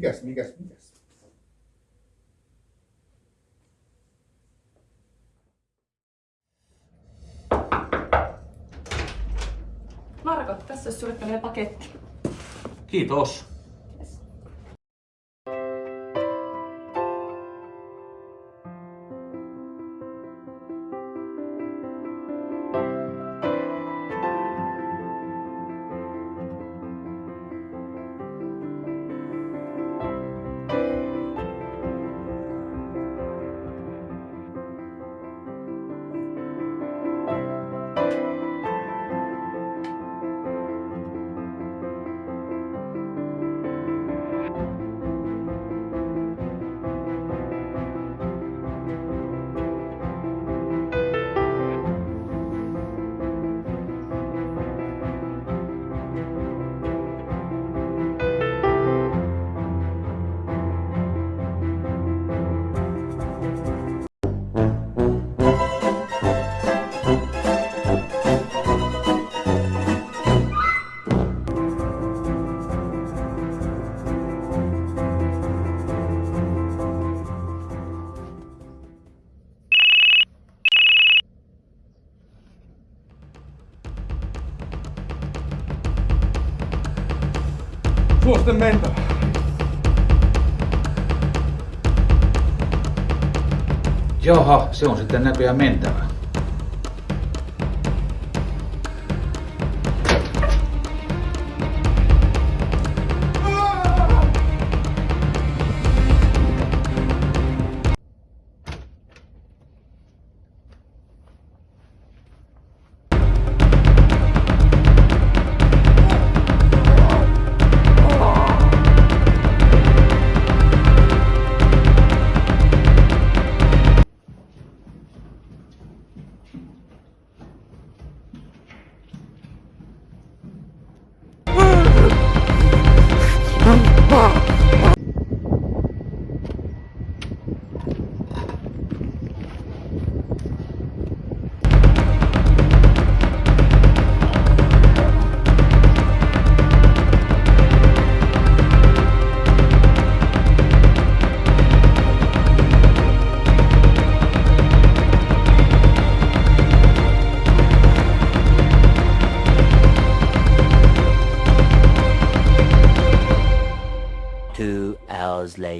Mikäs, mikäs, mikäs? Marko, tässä olisi sulle paketti. Kiitos. Jaha, se on sitten näköjään mentävä.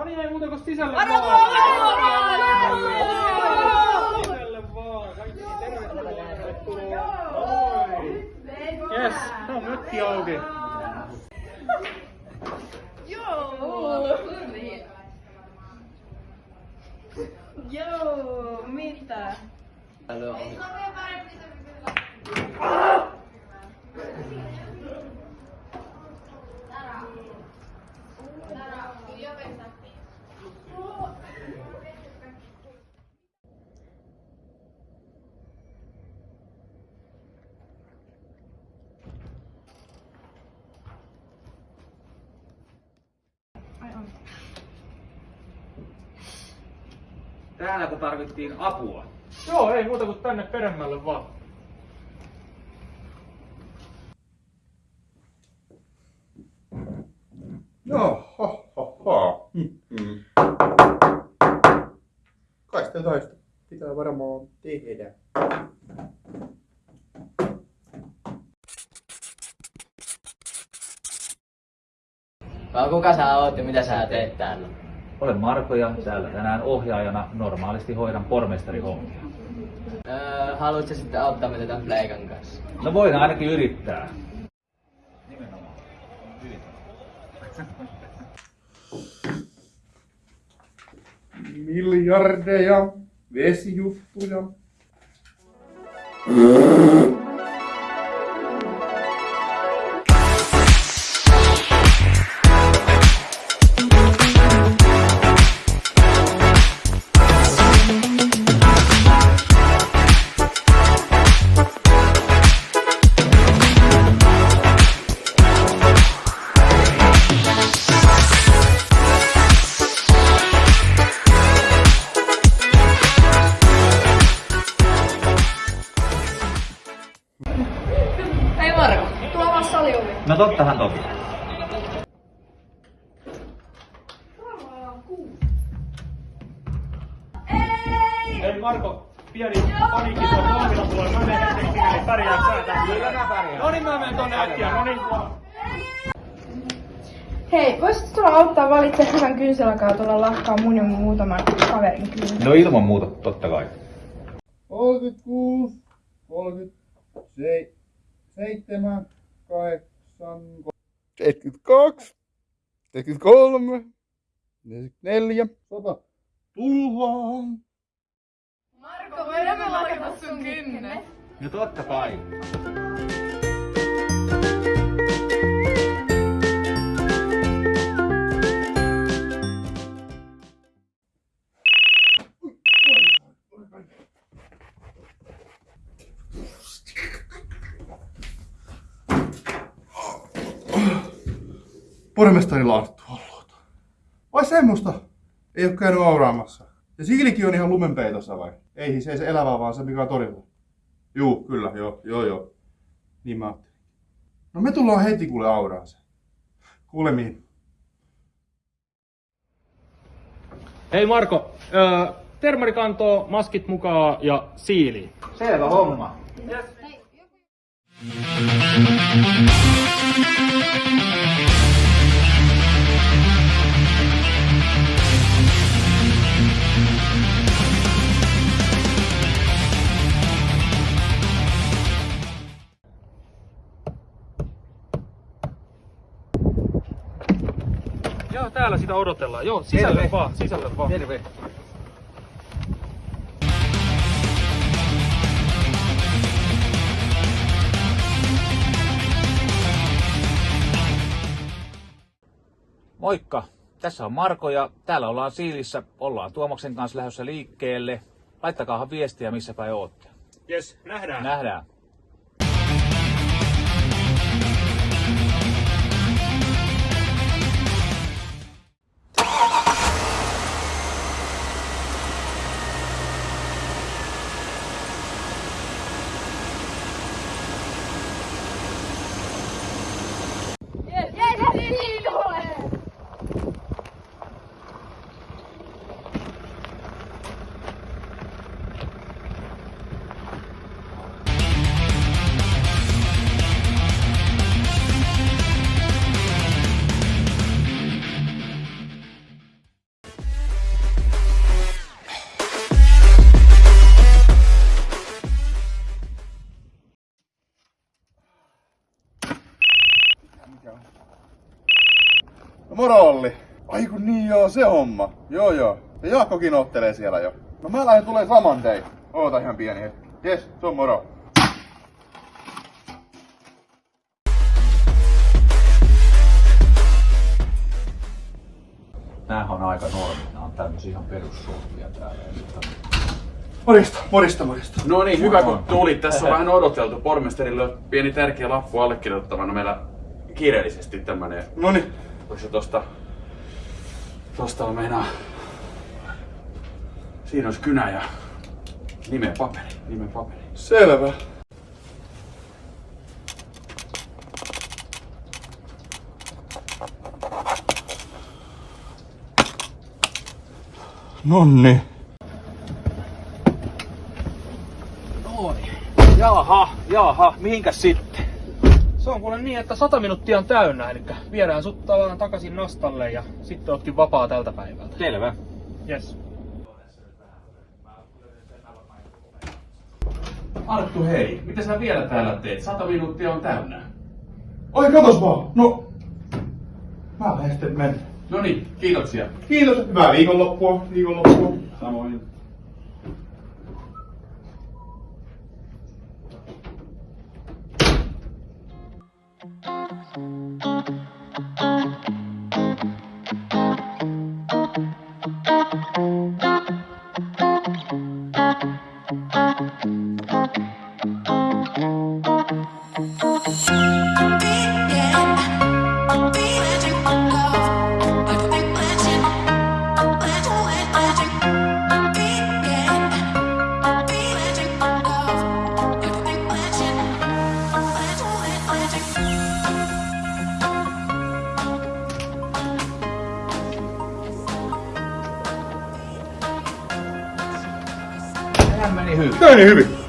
huomenta. Huomenta. No niin, ei muuta kuin sisälle vaan. Sisälle vaan. Kaikki tervetuloa. Oi. Yes, no mökki auki. Joo, mitä? Täällä kun tarvittiin apua. Joo, ei muuta kuin tänne peremmälle vaan. Joo, ho, ho, ho. Mm-hmm. Kai sitä jotain pitää varmaan tehdä. Vaan kuka sä oot ja mitä sä teet täällä? Olen Marko ja täällä tänään ohjaajana normaalisti hoidan pormestarihommia. Öö, haluatko sitten auttaa meitä tämän pleikan kanssa? No voidaan ainakin yrittää. Nimenomaan. Miljardeja vesijuttuja. Paniikki tuolla kolmilla tulee. Mä menen hetken sinne, niin pärjää säätä. Kyllä mä pärjään. No niin, mä menen tonne äkkiä. No niin, Hei, voisitko tulla auttaa valitsemaan hyvän kynsilakaatulla lakkaa mun ja muutaman kaverin kynsillä? No ilman muuta, totta kai. 36, 37, 8, 72, 73, 44, 100. Tullaan! Marko, voidaanko lakata sun kynnen? No totta kai. Pormestari Larttu ollut. Vai semmoista? Ei oo käynyt auraamassa. Ja siilikin on ihan lumenpeitossa vai? Ei se, ei se elävä, vaan se mikä on torilla. Juu, kyllä, joo, joo, joo. Niin mä ajattelin. No me tullaan heti kuule auraan se. Kuulemiin. Hei Marko, öö, termari kantoo, maskit mukaan ja siili. Selvä homma. Joo, täällä sitä odotellaan. Joo, sisälle Terve. vaan, sisälle vaan. Terve. Moikka, tässä on Marko ja täällä ollaan Siilissä. Ollaan Tuomaksen kanssa lähdössä liikkeelle. Laittakaahan viestiä, missä päin ootte. Jes, nähdään. Nähdään. No moro Olli. Ai kun niin joo, se homma. Joo joo. Ja Jaakkokin ottelee siellä jo. No mä lähden tulee saman tein. Oota ihan pieni hetki. Jes, se on moro. Näähän on aika normi. Nämä on tämmöisiä ihan perussuhtia täällä. Morista, morista, morista. No niin, hyvä kun tulit. Tässä on vähän odoteltu. Pormestarille on pieni tärkeä lappu allekirjoittavana meillä kiireellisesti tämmönen. Noni. Voisi tosta... Tosta on meinaa... Siinä olisi kynä ja nimen paperi. Nimen paperi. Selvä. Nonni. Jaha, jaha, mihinkäs sitten? Se on kuule niin, että sata minuuttia on täynnä, eli viedään sut tavallaan takaisin nastalle ja sitten ootkin vapaa tältä päivältä. Selvä. Yes. Arttu, hei. Mitä sä vielä täällä teet? Sata minuuttia on täynnä. Oi, katos vaan. No. Mä lähden sitten mennä. No niin, kiitoksia. Kiitos. Hyvää viikonloppua. Viikonloppua. Samoin. Tämä meni hyvin. Tämä.